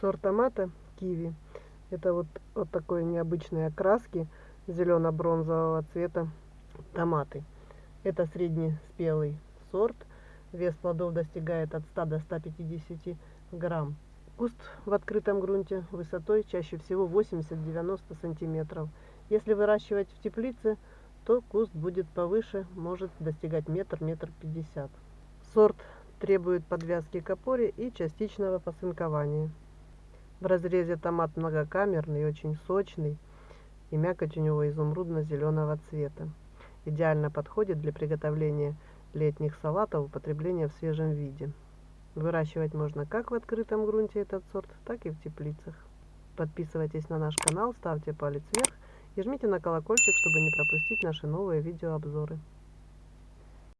Сорт томата киви. Это вот, вот такой необычной окраски зелено-бронзового цвета томаты. Это среднеспелый сорт. Вес плодов достигает от 100 до 150 грамм. Куст в открытом грунте высотой чаще всего 80-90 сантиметров. Если выращивать в теплице, то куст будет повыше, может достигать метр, метр пятьдесят. Сорт требует подвязки к опоре и частичного посынкования. В разрезе томат многокамерный, очень сочный, и мякоть у него изумрудно-зеленого цвета. Идеально подходит для приготовления летних салатов, употребления в свежем виде. Выращивать можно как в открытом грунте этот сорт, так и в теплицах. Подписывайтесь на наш канал, ставьте палец вверх и жмите на колокольчик, чтобы не пропустить наши новые видеообзоры.